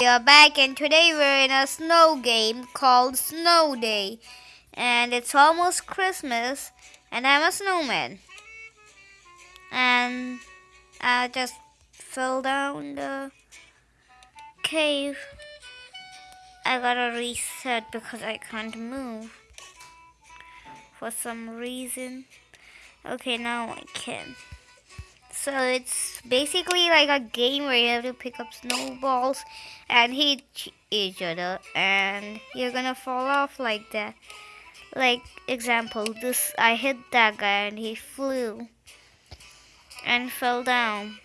We are back and today we're in a snow game called Snow Day. And it's almost Christmas and I'm a snowman. And I just fell down the cave. I gotta reset because I can't move for some reason. Okay, now I can. So it's basically like a game where you have to pick up snowballs and hit each other and you're gonna fall off like that. Like example, this I hit that guy and he flew and fell down.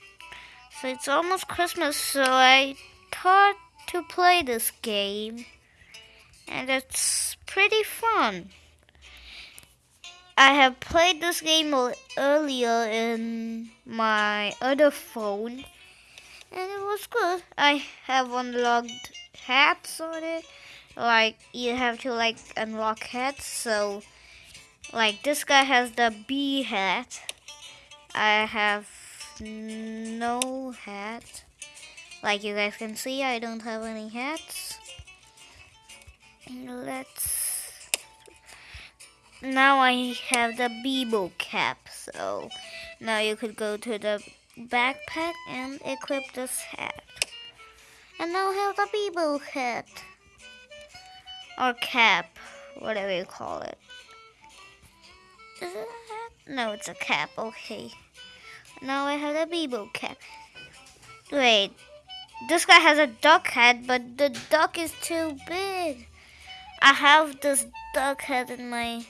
So it's almost Christmas, so I thought to play this game and it's pretty fun. I have played this game earlier in my other phone and it was good. I have unlocked hats on it. Like you have to like unlock hats so like this guy has the bee hat. I have no hat. Like you guys can see I don't have any hats. Let's now I have the Bebo cap, so now you could go to the backpack and equip this hat. And now I have the Bebo hat. Or cap, whatever you call it. Is it a hat? No, it's a cap, okay. Now I have the Bebo cap. Wait, this guy has a duck head, but the duck is too big. I have this duck head in my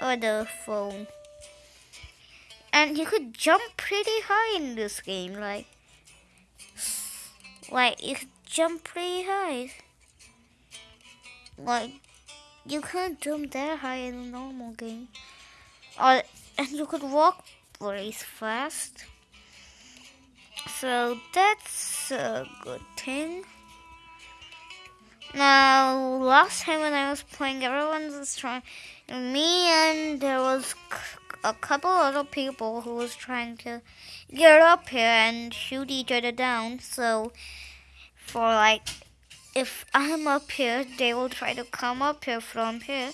other phone. And you could jump pretty high in this game, like, like you could jump pretty high. Like, you can't jump that high in a normal game. Or, and you could walk very fast. So that's a good thing. Now, last time when I was playing, everyone was trying, me and there was a couple other people who was trying to get up here and shoot each other down. So, for like, if I'm up here, they will try to come up here from here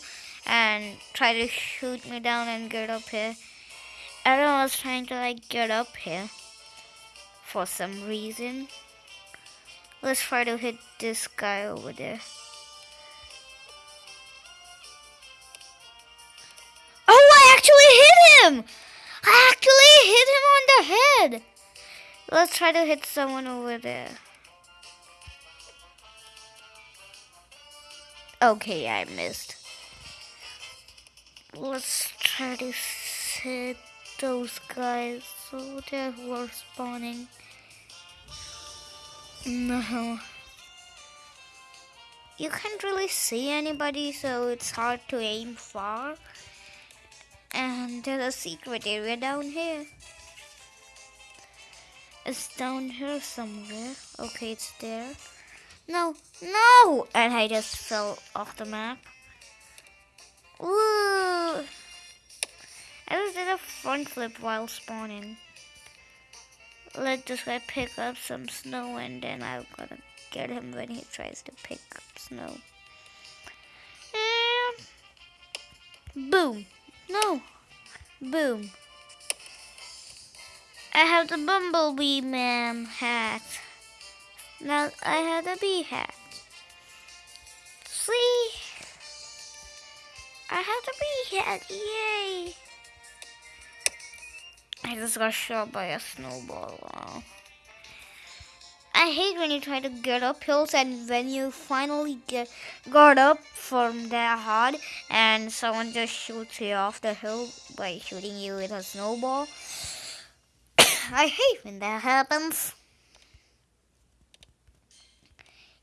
and try to shoot me down and get up here. Everyone was trying to like get up here for some reason. Let's try to hit this guy over there. Hit him! I actually hit him on the head! Let's try to hit someone over there. Okay, I missed. Let's try to hit those guys so they were spawning. No. You can't really see anybody, so it's hard to aim far. And there's a secret area down here. It's down here somewhere. Okay, it's there. No, no! And I just fell off the map. Ooh! I just did a front flip while spawning let this guy pick up some snow and then I'm gonna get him when he tries to pick up snow. And boom. No. Boom. I have the Bumblebee Man hat. Now I have the bee hat. See? I have the bee hat. Yay! I just got shot by a snowball. Wow. I hate when you try to get up hills and when you finally get got up from that hard and someone just shoots you off the hill by shooting you with a snowball. I hate when that happens.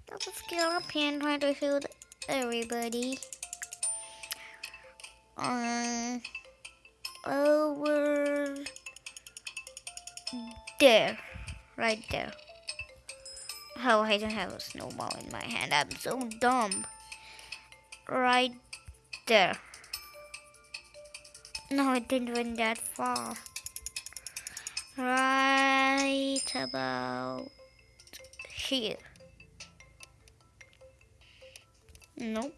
Let's get up here and try to shoot everybody. Um, over there. Right there. Oh, I don't have a snowball in my hand. I'm so dumb. Right there. No, it didn't went that far. Right about here. Nope.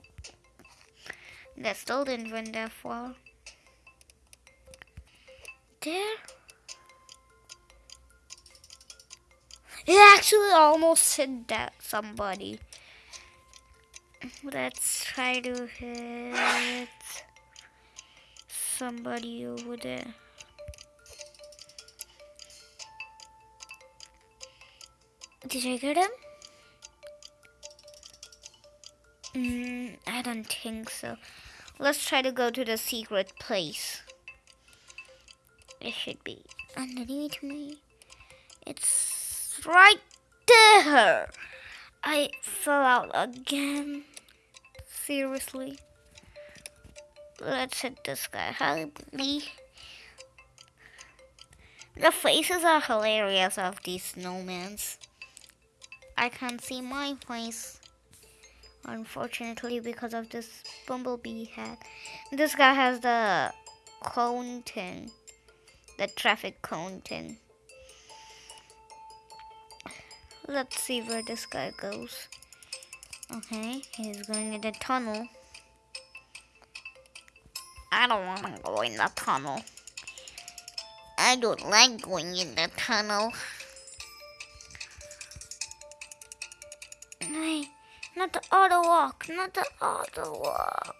That still didn't went that far. There. It actually almost hit that somebody. Let's try to hit somebody over there. Did I get him? Mm, I don't think so. Let's try to go to the secret place. It should be underneath me. It's right there. I fell out again. Seriously. Let's hit this guy. Help me. The faces are hilarious of these snowmans. I can't see my face. Unfortunately, because of this bumblebee hat. This guy has the cone thing. The traffic cone thing. Let's see where this guy goes. Okay, he's going in the tunnel. I don't want to go in the tunnel. I don't like going in the tunnel. Not the auto walk, not the auto walk.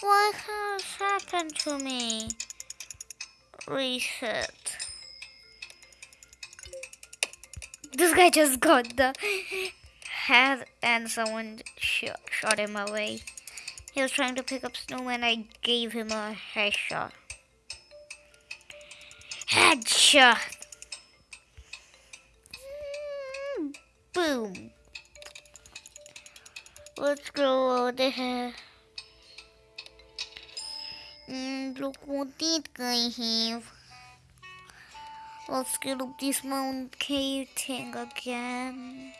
What has happened to me? Reset. This guy just got the head and someone sh shot him away. He was trying to pick up snow and I gave him a headshot. Headshot! Boom. Let's go over here. Mm, look what this guy have. Let's get up this mountain cave thing again.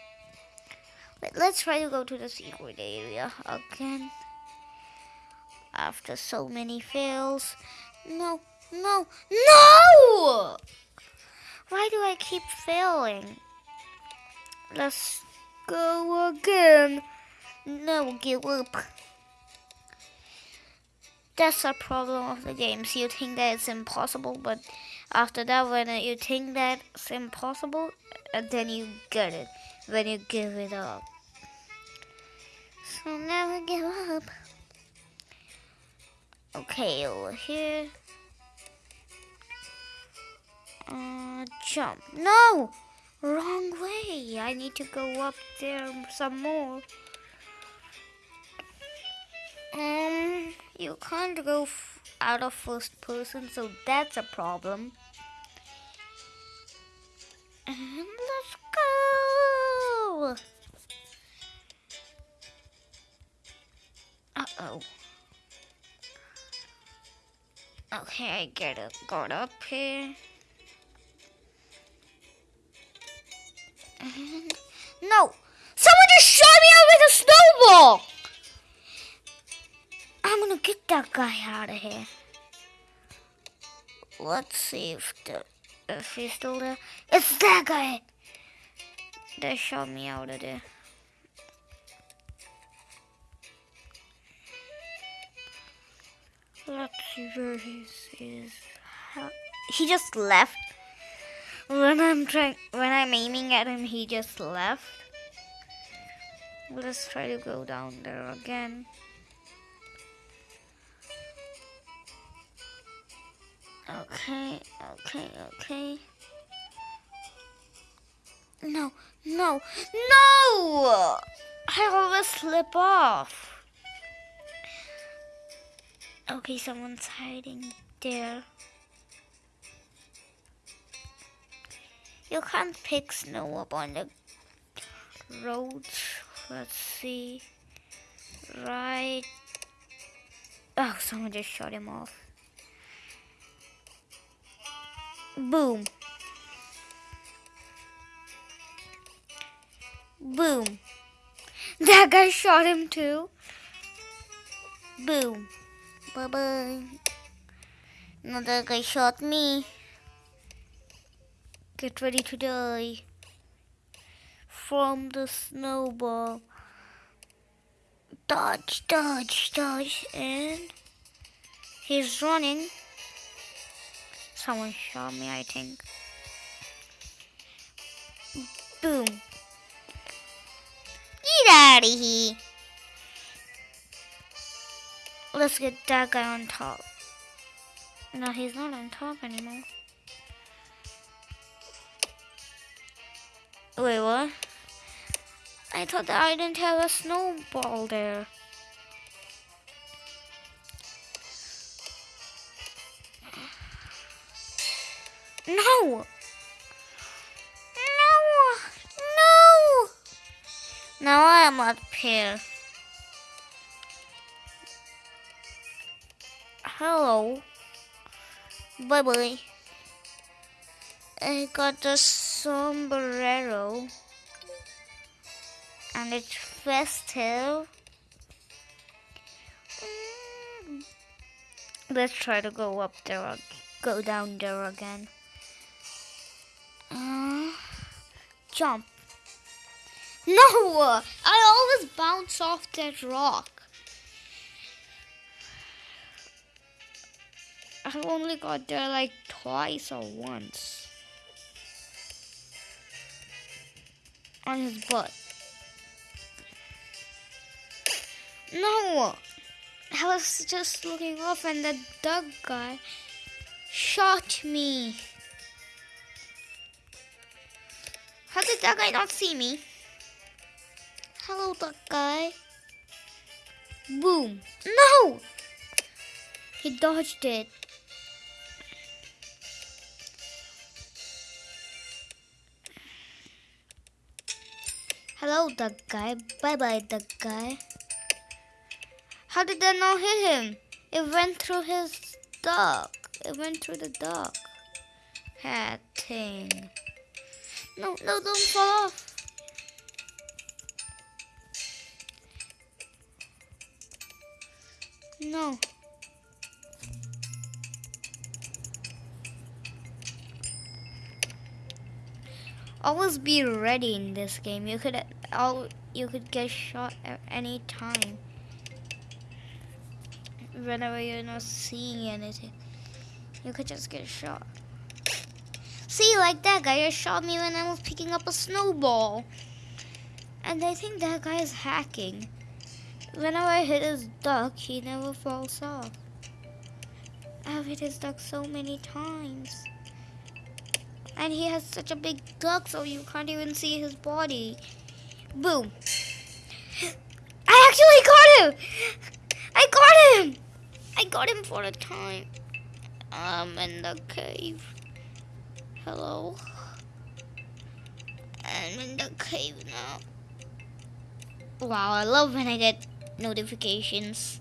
Let's try to go to the secret area again. After so many fails. No, no, no! Why do I keep failing? Let's go again. No, give up. That's a problem of the games. You think that it's impossible, but after that, when you think that it's impossible, then you get it. When you give it up. So never give up. Okay, over here. Uh, jump. No! Wrong way. I need to go up there some more. Um, you can't go out of first person, so that's a problem. And let's go! Uh-oh. Okay, I get it. Got up here. No! Someone just shot me out with a snowball! Gonna get that guy out of here. Let's see if the if he's still there. It's that guy They shot me out of there. Let's see where he is. He just left. When I'm trying, when I'm aiming at him, he just left. Let's try to go down there again. Okay, okay, okay. No, no, no! I always slip off. Okay, someone's hiding there. You can't pick snow up on the roads. Let's see. Right. Oh, someone just shot him off. Boom. Boom. That guy shot him too. Boom. Bye-bye. Another guy shot me. Get ready to die. From the snowball. Dodge, dodge, dodge, and he's running. Someone shot me, I think. Boom. Get out of here. Let's get that guy on top. No, he's not on top anymore. Wait, what? I thought that I didn't have a snowball there. No! No! No! Now I am up here. Hello. Bye bye. I got the sombrero. And it's festive. Let's try to go up there, go down there again. Jump. No! I always bounce off that rock. I only got there like twice or once. On his butt. No! I was just looking off and the dog guy shot me. Did that guy not see me? Hello, duck guy. Boom. No! He dodged it. Hello, duck guy. Bye-bye, duck guy. How did that not hit him? It went through his duck. It went through the duck. Hat thing. No, no, don't fall off. No. Always be ready in this game. You could all you could get shot at any time. Whenever you're not seeing anything. You could just get shot. See, like that guy just shot me when I was picking up a snowball. And I think that guy is hacking. Whenever I hit his duck, he never falls off. I've hit his duck so many times. And he has such a big duck so you can't even see his body. Boom. I actually caught him! I got him! I got him for a time. I'm in the cave. Hello. I'm in the cave now. Wow, I love when I get notifications.